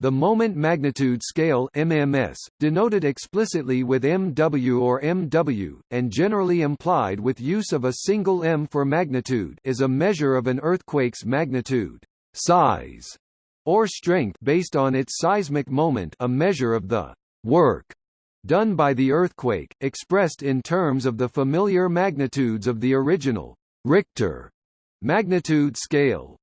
The moment magnitude scale MMS, denoted explicitly with MW or MW, and generally implied with use of a single M for magnitude is a measure of an earthquake's magnitude, size, or strength based on its seismic moment a measure of the work done by the earthquake, expressed in terms of the familiar magnitudes of the original Richter magnitude scale.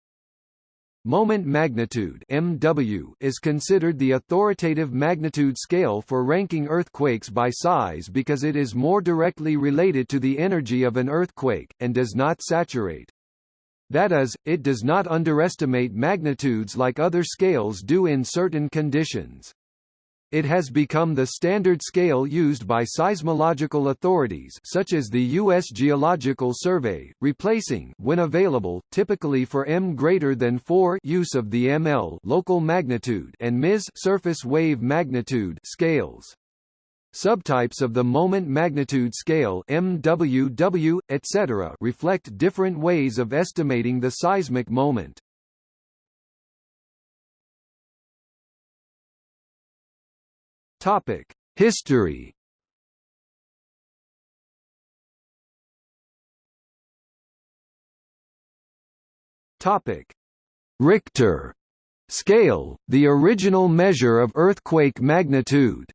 Moment magnitude MW is considered the authoritative magnitude scale for ranking earthquakes by size because it is more directly related to the energy of an earthquake, and does not saturate. That is, it does not underestimate magnitudes like other scales do in certain conditions. It has become the standard scale used by seismological authorities such as the U.S. Geological Survey, replacing when available, typically for m greater than 4 use of the ml local magnitude and ms surface wave magnitude scales. Subtypes of the moment magnitude scale MWW, etc. reflect different ways of estimating the seismic moment. Topic: History. Topic: Richter scale, the original measure of earthquake magnitude.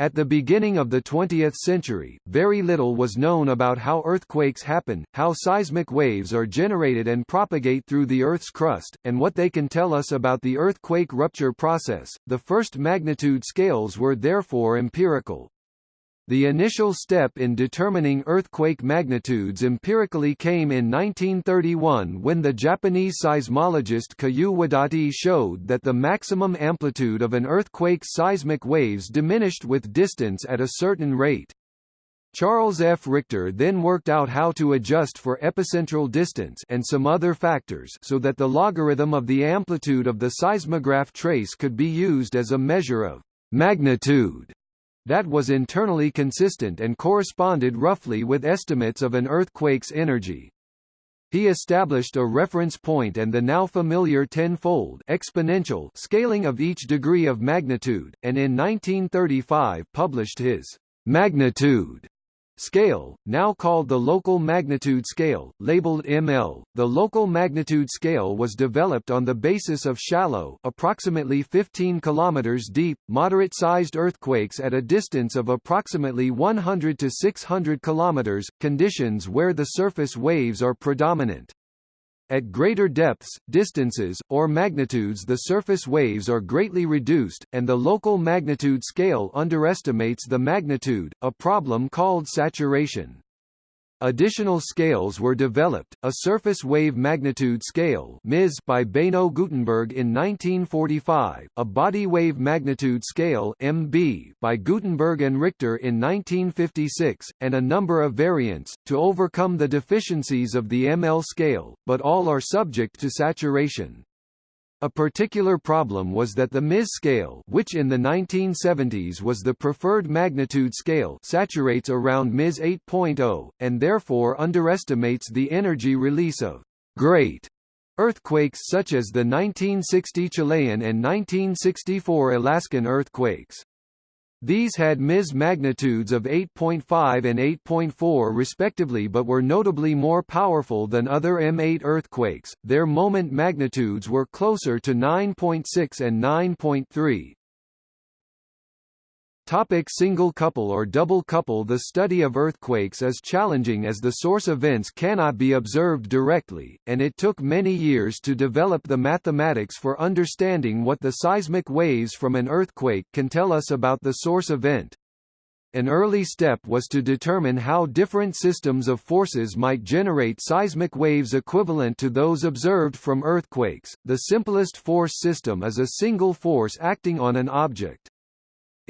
At the beginning of the 20th century, very little was known about how earthquakes happen, how seismic waves are generated and propagate through the Earth's crust, and what they can tell us about the earthquake rupture process. The first magnitude scales were therefore empirical. The initial step in determining earthquake magnitudes empirically came in 1931 when the Japanese seismologist Kiyoo Wadati showed that the maximum amplitude of an earthquake's seismic waves diminished with distance at a certain rate. Charles F. Richter then worked out how to adjust for epicentral distance and some other factors so that the logarithm of the amplitude of the seismograph trace could be used as a measure of magnitude that was internally consistent and corresponded roughly with estimates of an earthquake's energy. He established a reference point and the now familiar tenfold exponential scaling of each degree of magnitude, and in 1935 published his magnitude scale, now called the local magnitude scale, labeled ML. The local magnitude scale was developed on the basis of shallow, approximately 15 kilometers deep, moderate-sized earthquakes at a distance of approximately 100 to 600 kilometers, conditions where the surface waves are predominant. At greater depths, distances, or magnitudes the surface waves are greatly reduced, and the local magnitude scale underestimates the magnitude, a problem called saturation. Additional scales were developed, a surface wave magnitude scale by Beno Gutenberg in 1945, a body wave magnitude scale by Gutenberg and Richter in 1956, and a number of variants, to overcome the deficiencies of the ML scale, but all are subject to saturation. A particular problem was that the Ms scale which in the 1970s was the preferred magnitude scale saturates around Ms 8.0, and therefore underestimates the energy release of great earthquakes such as the 1960 Chilean and 1964 Alaskan earthquakes. These had Ms magnitudes of 8.5 and 8.4 respectively but were notably more powerful than other M8 earthquakes, their moment magnitudes were closer to 9.6 and 9.3. Topic single couple or double couple The study of earthquakes is challenging as the source events cannot be observed directly, and it took many years to develop the mathematics for understanding what the seismic waves from an earthquake can tell us about the source event. An early step was to determine how different systems of forces might generate seismic waves equivalent to those observed from earthquakes. The simplest force system is a single force acting on an object.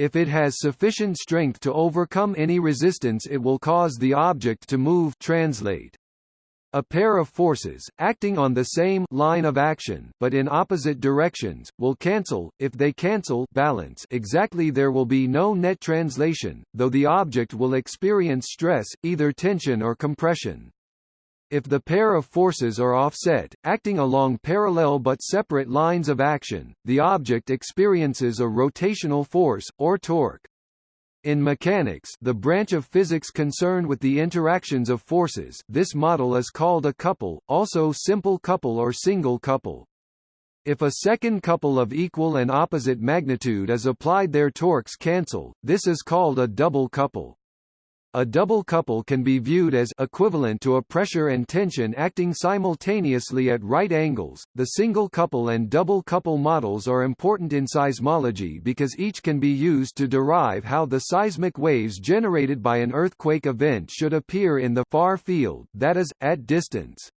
If it has sufficient strength to overcome any resistance it will cause the object to move translate. A pair of forces, acting on the same line of action but in opposite directions, will cancel, if they cancel balance exactly there will be no net translation, though the object will experience stress, either tension or compression. If the pair of forces are offset, acting along parallel but separate lines of action, the object experiences a rotational force, or torque. In mechanics the branch of physics concerned with the interactions of forces this model is called a couple, also simple couple or single couple. If a second couple of equal and opposite magnitude is applied their torques cancel, this is called a double couple. A double couple can be viewed as equivalent to a pressure and tension acting simultaneously at right angles. The single couple and double couple models are important in seismology because each can be used to derive how the seismic waves generated by an earthquake event should appear in the far field, that is, at distance.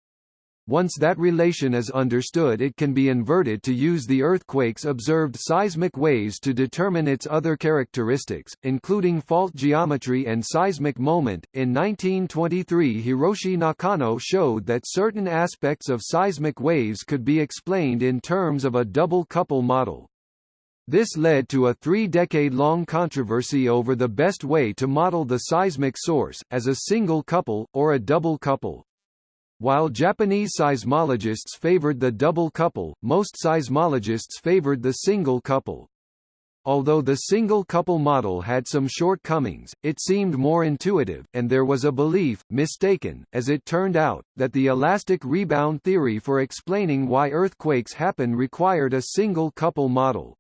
Once that relation is understood it can be inverted to use the earthquake's observed seismic waves to determine its other characteristics, including fault geometry and seismic moment. In 1923 Hiroshi Nakano showed that certain aspects of seismic waves could be explained in terms of a double couple model. This led to a three-decade-long controversy over the best way to model the seismic source, as a single couple, or a double couple. While Japanese seismologists favored the double couple, most seismologists favored the single couple. Although the single couple model had some shortcomings, it seemed more intuitive, and there was a belief, mistaken, as it turned out, that the elastic rebound theory for explaining why earthquakes happen required a single couple model.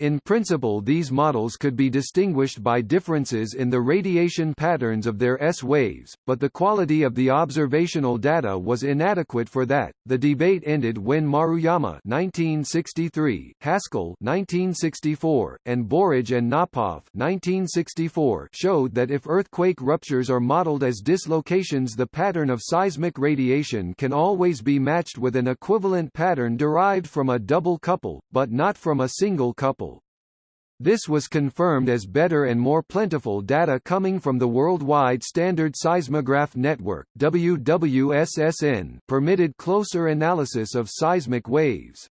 In principle these models could be distinguished by differences in the radiation patterns of their S-waves, but the quality of the observational data was inadequate for that. The debate ended when Maruyama 1963, Haskell 1964, and Burridge and Knopoff 1964 showed that if earthquake ruptures are modeled as dislocations the pattern of seismic radiation can always be matched with an equivalent pattern derived from a double couple, but not from a single couple. This was confirmed as better and more plentiful data coming from the Worldwide Standard Seismograph Network WWSSN permitted closer analysis of seismic waves.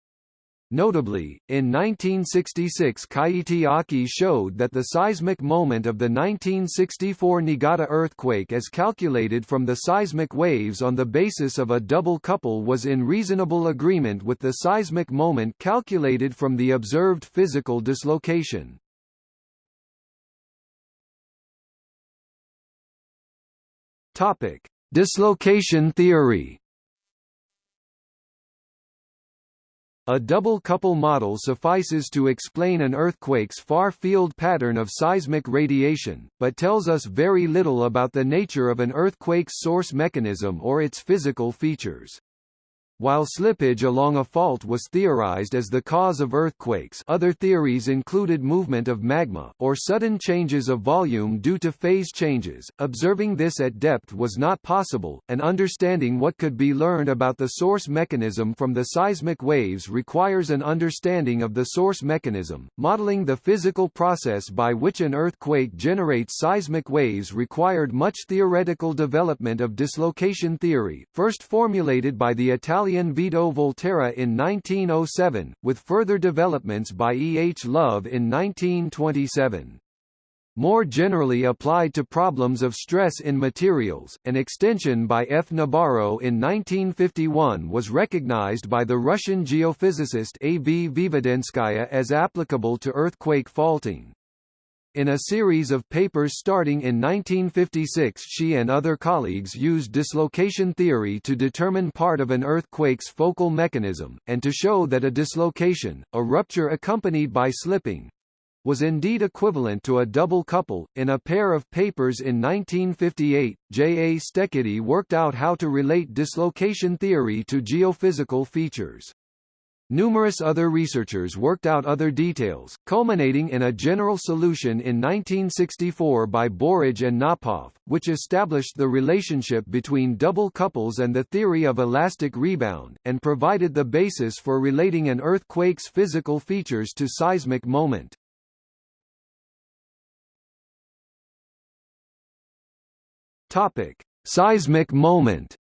Notably, in 1966 Keiichi Aki showed that the seismic moment of the 1964 Niigata earthquake as calculated from the seismic waves on the basis of a double couple was in reasonable agreement with the seismic moment calculated from the observed physical dislocation. Dislocation theory A double couple model suffices to explain an earthquake's far-field pattern of seismic radiation, but tells us very little about the nature of an earthquake's source mechanism or its physical features. While slippage along a fault was theorized as the cause of earthquakes other theories included movement of magma, or sudden changes of volume due to phase changes. Observing this at depth was not possible, and understanding what could be learned about the source mechanism from the seismic waves requires an understanding of the source mechanism. Modeling the physical process by which an earthquake generates seismic waves required much theoretical development of dislocation theory, first formulated by the Italian Italian Vito Volterra in 1907, with further developments by E. H. Love in 1927. More generally applied to problems of stress in materials, an extension by F. Nabarro in 1951 was recognized by the Russian geophysicist A. V. Vvedenskaya as applicable to earthquake faulting. In a series of papers starting in 1956 she and other colleagues used dislocation theory to determine part of an earthquake's focal mechanism, and to show that a dislocation, a rupture accompanied by slipping, was indeed equivalent to a double couple. In a pair of papers in 1958, J. A. Steketee worked out how to relate dislocation theory to geophysical features. Numerous other researchers worked out other details, culminating in a general solution in 1964 by Burridge and Knopoff, which established the relationship between double couples and the theory of elastic rebound, and provided the basis for relating an earthquake's physical features to seismic moment. Topic: Seismic moment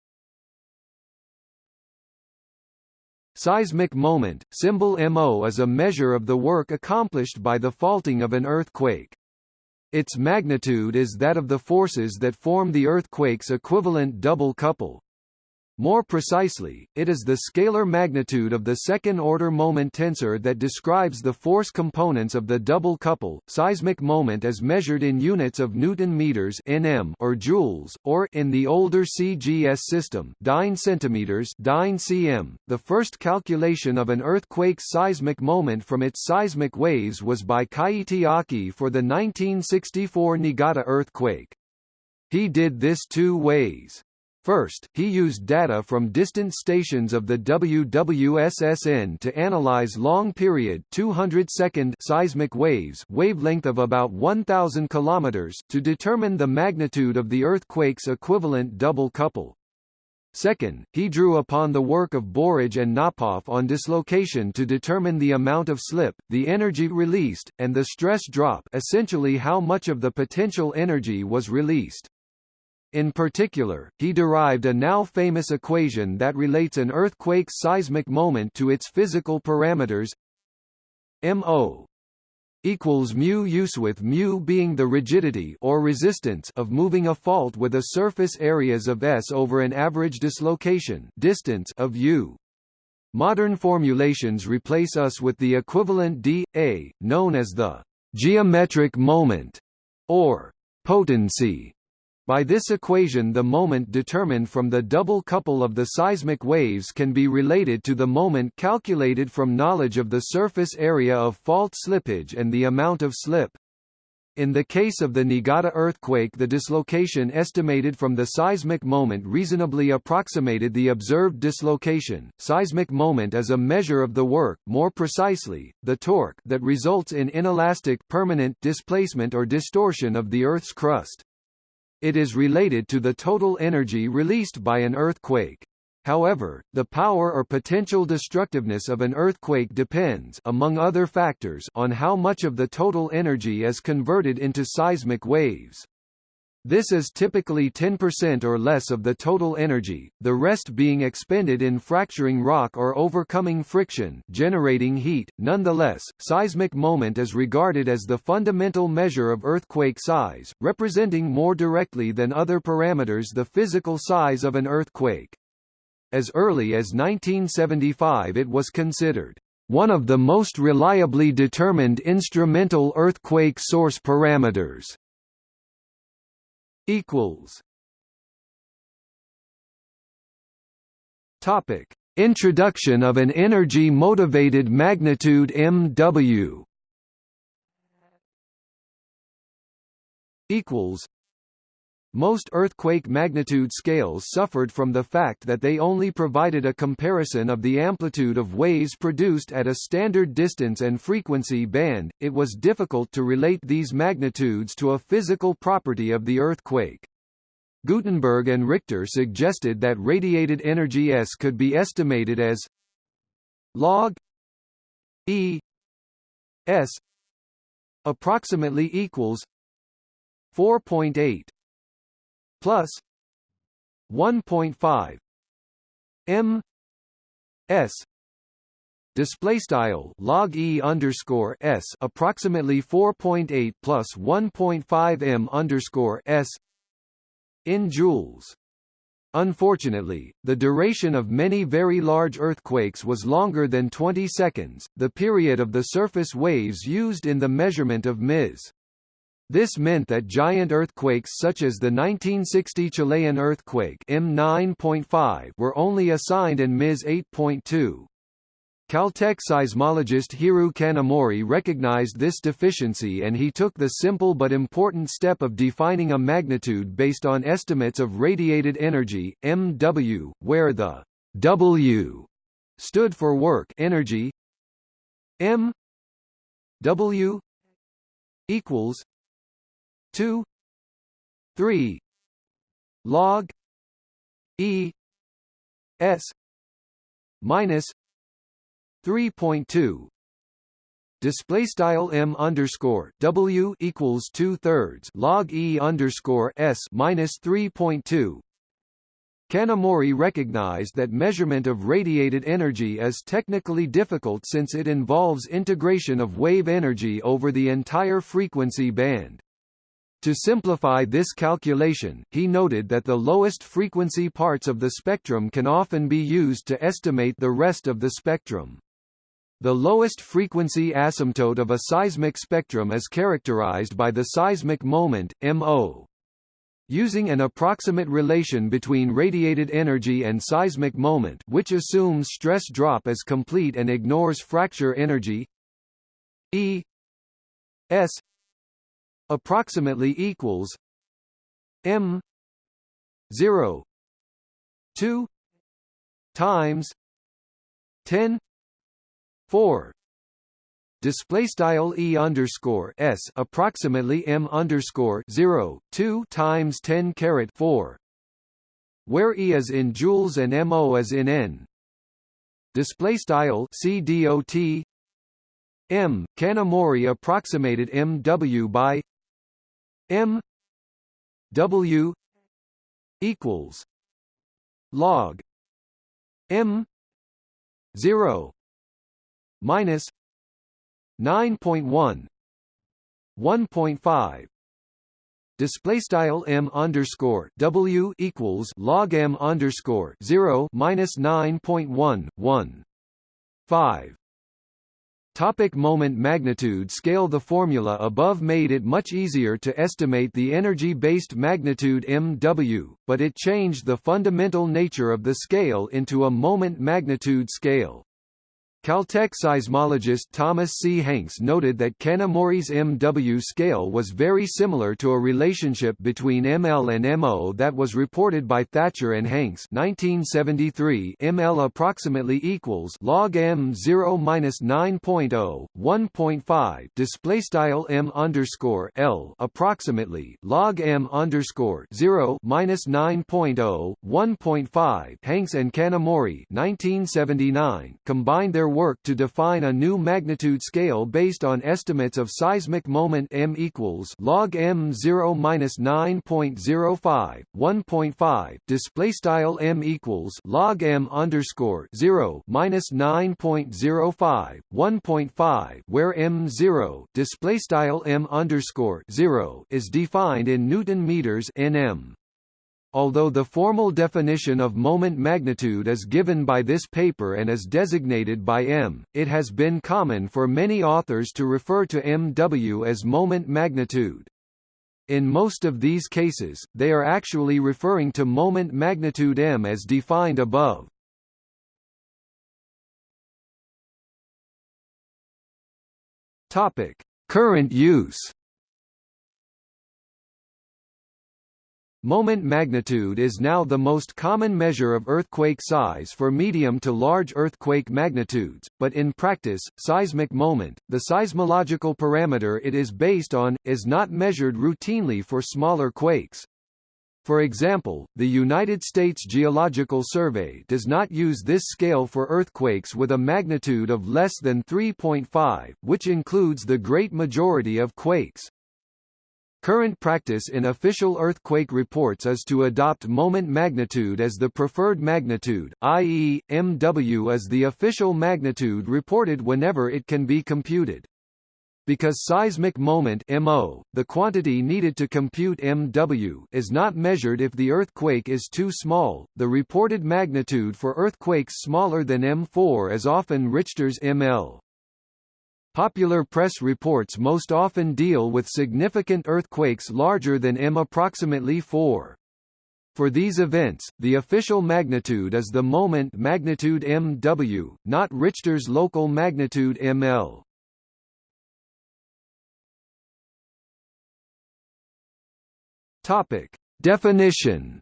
Seismic moment, symbol MO is a measure of the work accomplished by the faulting of an earthquake. Its magnitude is that of the forces that form the earthquake's equivalent double couple. More precisely, it is the scalar magnitude of the second-order moment tensor that describes the force components of the double couple. Seismic moment is measured in units of newton meters (nm) or joules, or in the older CGS system, dyne centimeters (dyne cm). The first calculation of an earthquake's seismic moment from its seismic waves was by Keiichi Aki for the 1964 Niigata earthquake. He did this two ways. First, he used data from distant stations of the WWSSN to analyze long-period 200-second seismic waves wavelength of about 1,000 km to determine the magnitude of the earthquake's equivalent double couple. Second, he drew upon the work of Burridge and Knopoff on dislocation to determine the amount of slip, the energy released, and the stress drop essentially how much of the potential energy was released. In particular, he derived a now famous equation that relates an earthquake's seismic moment to its physical parameters MO equals mu use with mu being the rigidity or resistance of moving a fault with a surface areas of S over an average dislocation distance of U. Modern formulations replace us with the equivalent d, a, known as the geometric moment, or potency, by this equation the moment determined from the double couple of the seismic waves can be related to the moment calculated from knowledge of the surface area of fault slippage and the amount of slip. In the case of the Niigata earthquake the dislocation estimated from the seismic moment reasonably approximated the observed dislocation. Seismic moment is a measure of the work more precisely, the torque that results in inelastic permanent displacement or distortion of the Earth's crust. It is related to the total energy released by an earthquake. However, the power or potential destructiveness of an earthquake depends among other factors on how much of the total energy is converted into seismic waves. This is typically 10% or less of the total energy, the rest being expended in fracturing rock or overcoming friction generating heat. Nonetheless, seismic moment is regarded as the fundamental measure of earthquake size, representing more directly than other parameters the physical size of an earthquake. As early as 1975 it was considered one of the most reliably determined instrumental earthquake source parameters equals. Topic. Introduction of an energy motivated magnitude MW equals most earthquake magnitude scales suffered from the fact that they only provided a comparison of the amplitude of waves produced at a standard distance and frequency band, it was difficult to relate these magnitudes to a physical property of the earthquake. Gutenberg and Richter suggested that radiated energy S could be estimated as log E S approximately equals 4.8 plus 1.5 m s display style log e underscore s approximately 4.8 plus 1.5 m underscore s in joules. Unfortunately, the duration of many very large earthquakes was longer than 20 seconds, the period of the surface waves used in the measurement of Ms. This meant that giant earthquakes such as the 1960 Chilean earthquake M9.5 were only assigned in Ms 8.2. Caltech seismologist Hiroo Kanamori recognized this deficiency and he took the simple but important step of defining a magnitude based on estimates of radiated energy, MW, where the W stood for work energy M W equals 2 3 log e s minus 3.2 display style m underscore w equals two thirds log e underscore s minus 3.2 Kanamori recognized that measurement of radiated energy is technically difficult since it involves integration of wave energy over the entire frequency band. To simplify this calculation, he noted that the lowest frequency parts of the spectrum can often be used to estimate the rest of the spectrum. The lowest frequency asymptote of a seismic spectrum is characterized by the seismic moment, MO. Using an approximate relation between radiated energy and seismic moment which assumes stress drop as complete and ignores fracture energy E S approximately equals M 0 2 times 10 4 display style e underscore s approximately m underscore 0 2 times 10 caret 4 where e is in joules and mo is in n. Display style c dot m. Kanamori approximated mw by m w equals log m 0 minus 9.1 1.5 display style m underscore w equals log m underscore 0 minus 9.1 1 5 Topic moment magnitude scale The formula above made it much easier to estimate the energy-based magnitude mw, but it changed the fundamental nature of the scale into a moment magnitude scale. Caltech seismologist Thomas C. Hanks noted that Kanamori's MW scale was very similar to a relationship between ML and MO that was reported by Thatcher and Hanks 1973 ML approximately equals log M 0 minus 9.0, 1.5 display style M underscore L approximately log M underscore 0 minus 9.0, 1.5 Hanks and Kanamori 1979 combined their work to define a new magnitude scale based on estimates of seismic moment m equals log m 0 minus 9.05 1.5 display style m equals log m underscore 0 minus 9.05 1.5 where m 0 display style m underscore 0 is defined in newton meters nm Although the formal definition of moment magnitude is given by this paper and is designated by m, it has been common for many authors to refer to mw as moment magnitude. In most of these cases, they are actually referring to moment magnitude m as defined above. Topic: Current use Moment magnitude is now the most common measure of earthquake size for medium to large earthquake magnitudes, but in practice, seismic moment, the seismological parameter it is based on, is not measured routinely for smaller quakes. For example, the United States Geological Survey does not use this scale for earthquakes with a magnitude of less than 3.5, which includes the great majority of quakes. Current practice in official earthquake reports is to adopt moment magnitude as the preferred magnitude, i.e., MW is the official magnitude reported whenever it can be computed. Because seismic moment MO, the quantity needed to compute MW is not measured if the earthquake is too small, the reported magnitude for earthquakes smaller than M4 is often Richter's ML. Popular press reports most often deal with significant earthquakes larger than M approximately 4. For these events, the official magnitude is the moment magnitude MW, not Richter's local magnitude ML. Topic: Definition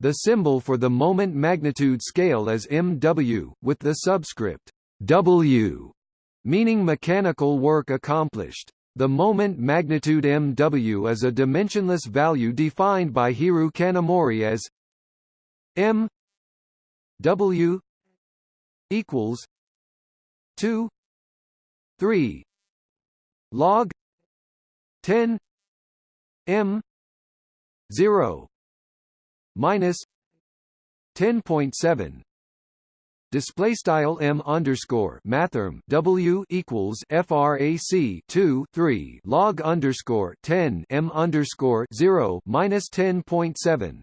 The symbol for the moment magnitude scale is MW, with the subscript W, meaning mechanical work accomplished. The moment magnitude MW is a dimensionless value defined by Hiroo Kanamori as M W equals 2 3 log 10 M 0 minus 10.7 display style m underscore mathrm w equals frac 2 3 log underscore 10 m underscore 0 minus 10.7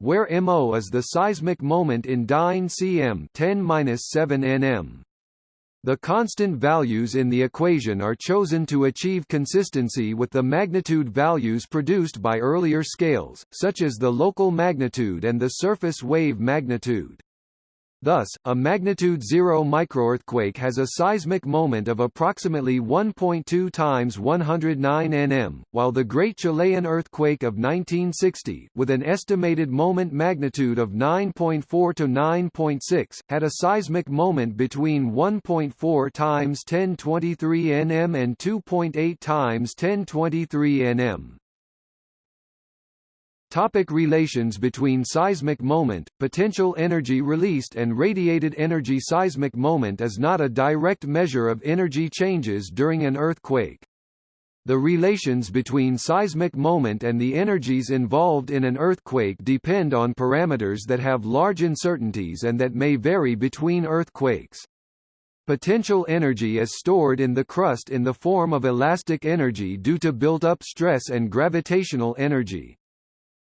where mo is the seismic moment in dyne cm 10 minus 7 nm the constant values in the equation are chosen to achieve consistency with the magnitude values produced by earlier scales, such as the local magnitude and the surface wave magnitude. Thus, a magnitude 0 microearthquake has a seismic moment of approximately 1.2 times 109 nm, while the Great Chilean Earthquake of 1960, with an estimated moment magnitude of 9.4 to 9.6, had a seismic moment between 1.4 times 1023 nm and 2.8 times 1023 nm. Topic relations between seismic moment, potential energy released and radiated energy Seismic moment is not a direct measure of energy changes during an earthquake. The relations between seismic moment and the energies involved in an earthquake depend on parameters that have large uncertainties and that may vary between earthquakes. Potential energy is stored in the crust in the form of elastic energy due to built-up stress and gravitational energy.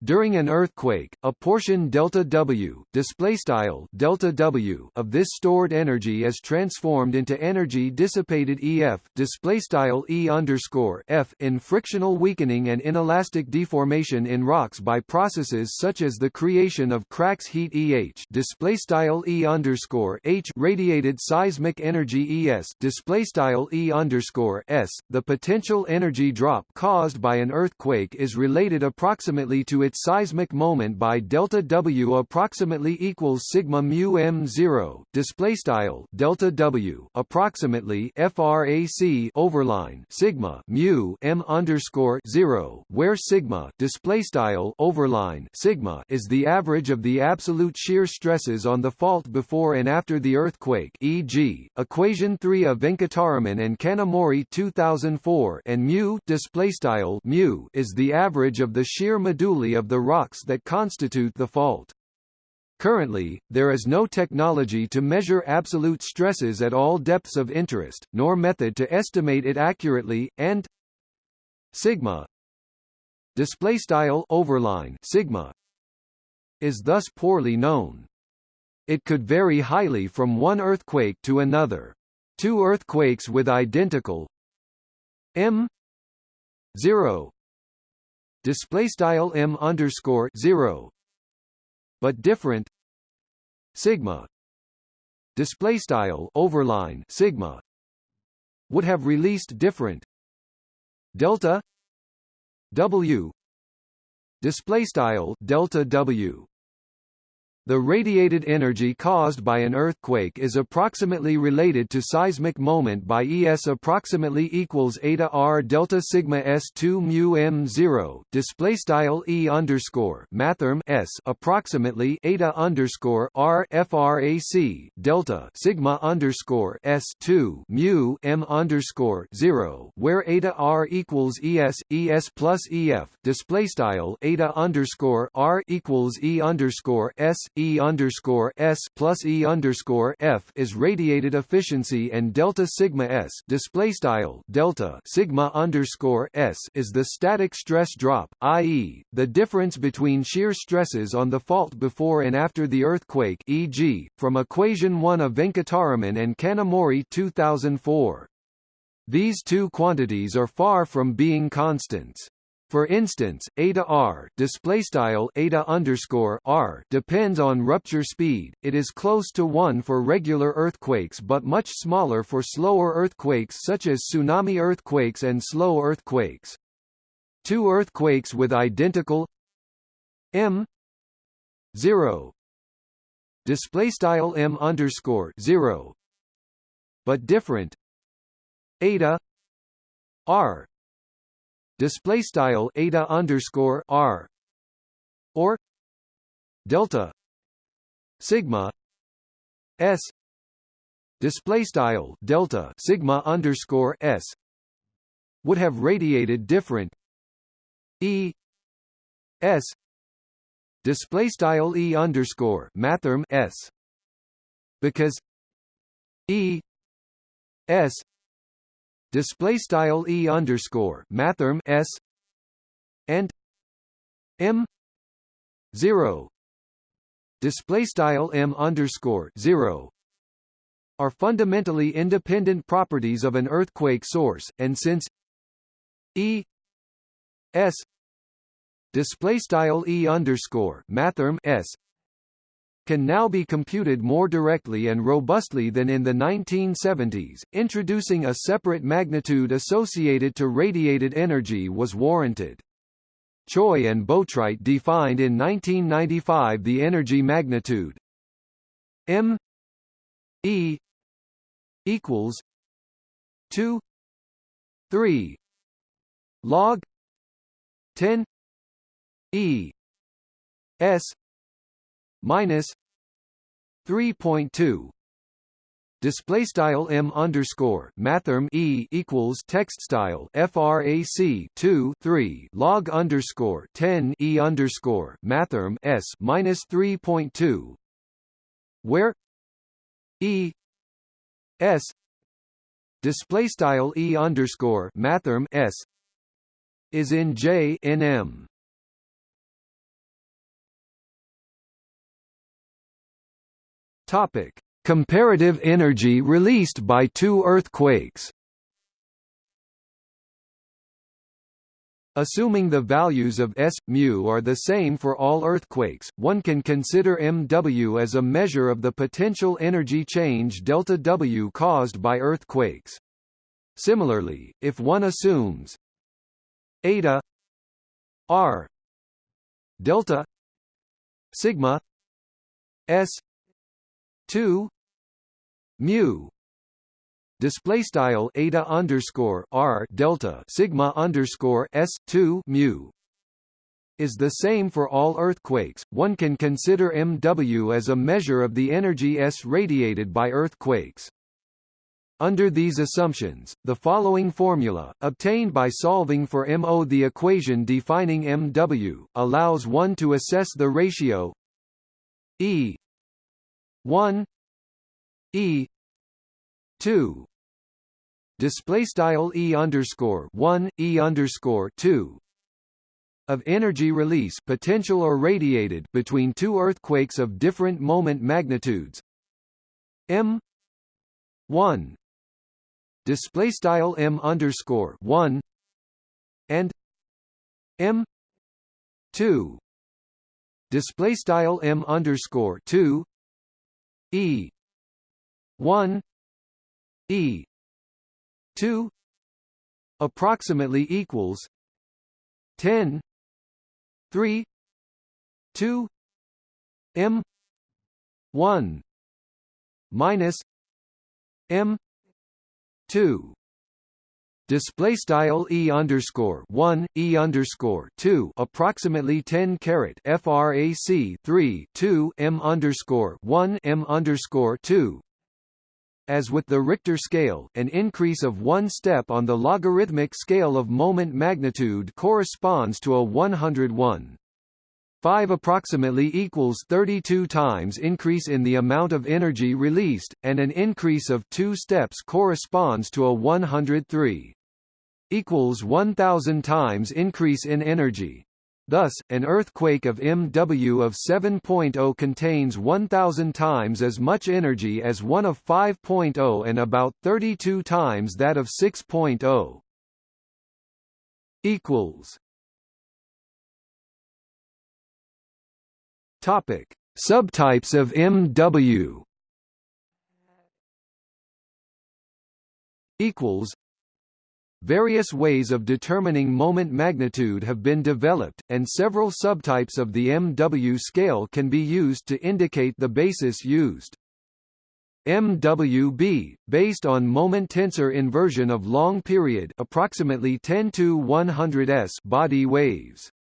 During an earthquake, a portion delta W, display style delta W of this stored energy is transformed into energy dissipated EF, display style E underscore F in frictional weakening and inelastic deformation in rocks by processes such as the creation of cracks heat EH, display style E underscore H radiated seismic energy ES, display style E underscore S. The potential energy drop caused by an earthquake is related approximately to its its seismic moment by delta W approximately equals sigma mu m zero. Display style delta W approximately frac overline sigma mu m underscore zero, where sigma display style overline sigma is the average of the absolute shear stresses on the fault before and after the earthquake. E.g., equation three of Venkataraman and Kanamori 2004 and mu display style mu is the average of the shear moduli of the rocks that constitute the fault. Currently, there is no technology to measure absolute stresses at all depths of interest, nor method to estimate it accurately, and sigma display style overline sigma is thus poorly known. It could vary highly from one earthquake to another. Two earthquakes with identical m 0 display style m underscore zero, but different sigma display style overline sigma would have released different delta w display style delta w the radiated energy caused by an earthquake is approximately related to seismic moment by ES approximately equals eta R delta sigma S2 mu M0 display style E underscore mathrm S approximately eta underscore R frac delta sigma underscore S2 mu M underscore 0 where eta R equals ES ES plus EF display style eta underscore R equals E underscore S E underscore S plus E underscore F is radiated efficiency and delta sigma S display style delta sigma underscore S is the static stress drop, i.e., the difference between shear stresses on the fault before and after the earthquake, e.g., from equation 1 of Venkataraman and Kanamori 2004. These two quantities are far from being constants. For instance, eta r displaystyle eta underscore r depends on rupture speed. It is close to one for regular earthquakes, but much smaller for slower earthquakes such as tsunami earthquakes and slow earthquakes. Two earthquakes with identical m zero displaystyle m underscore zero, but different eta r display style eta underscore r or delta sigma s display style delta sigma underscore s would have radiated different e s display style e underscore mathrm s because E S display style E underscore mathrm S and M zero. Display style M underscore zero are fundamentally independent properties of an earthquake source, and since E S display style E underscore mathrm S can now be computed more directly and robustly than in the 1970s, introducing a separate magnitude associated to radiated energy was warranted. Choy and Boatwright defined in 1995 the energy magnitude m e equals 2 3 log 10 e s minus 3.2 display style m underscore mathrm e equals text style frac 2 3 log underscore 10 e underscore mathrm s minus 3.2 where e s display style e underscore mathrm s is in j n m Topic: Comparative energy released by two earthquakes. Assuming the values of S, mu are the same for all earthquakes, one can consider MW as a measure of the potential energy change delta W caused by earthquakes. Similarly, if one assumes eta r delta sigma s 2 mu display style eta underscore r delta sigma underscore s 2 mu is the same for all earthquakes. One can consider MW as a measure of the energy S radiated by earthquakes. Under these assumptions, the following formula, obtained by solving for MO the equation defining MW, allows one to assess the ratio E 1 e 2 display style e underscore 1 e underscore 2 of energy release potential or radiated between two earthquakes of different moment magnitudes. M 1 display style m underscore 1 and m 2 display style m underscore 2 E. one. E. two. approximately equals ten. three. two. M. one. minus M. two display style e underscore one e underscore two approximately 10 carat frac 3 2 m underscore one m underscore two. As with the Richter scale, an increase of one step on the logarithmic scale of moment magnitude corresponds to a 101. 5 approximately equals 32 times increase in the amount of energy released, and an increase of 2 steps corresponds to a 103 equals 1000 times increase in energy. Thus, an earthquake of MW of 7.0 contains 1000 times as much energy as one of 5.0 and about 32 times that of 6.0. equals Topic: Subtypes of MW equals Various ways of determining moment magnitude have been developed, and several subtypes of the MW scale can be used to indicate the basis used. MWB, based on moment tensor inversion of long period approximately 10 to 100 s body waves.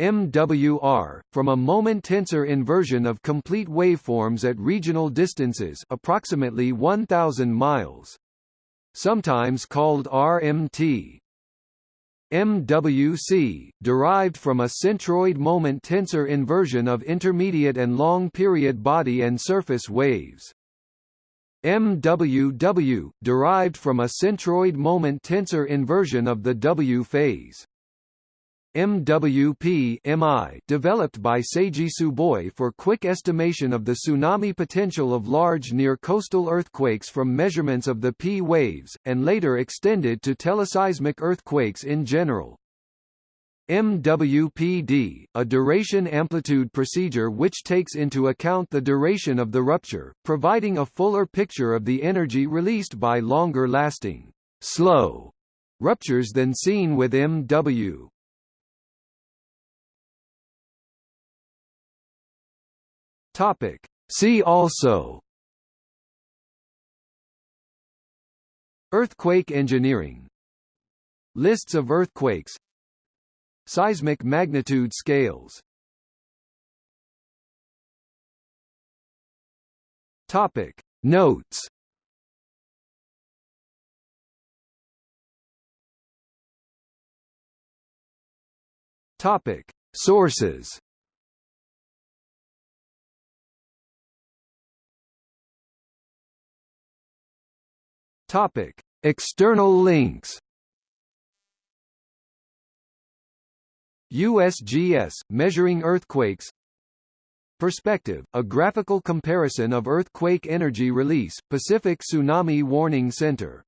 MWR, from a moment tensor inversion of complete waveforms at regional distances approximately 1000 miles sometimes called RMT. MWC, derived from a centroid moment tensor inversion of intermediate and long period body and surface waves. MWW, derived from a centroid moment tensor inversion of the W phase. MWP MI, developed by Seiji Tsuboi for quick estimation of the tsunami potential of large near-coastal earthquakes from measurements of the P waves, and later extended to teleseismic earthquakes in general. MWPD, a duration amplitude procedure which takes into account the duration of the rupture, providing a fuller picture of the energy released by longer-lasting, slow ruptures than seen with MW. Topic. See also Earthquake engineering Lists of earthquakes Seismic magnitude scales Topic Notes Topic Sources Topic: External links. USGS measuring earthquakes. Perspective: A graphical comparison of earthquake energy release. Pacific Tsunami Warning Center.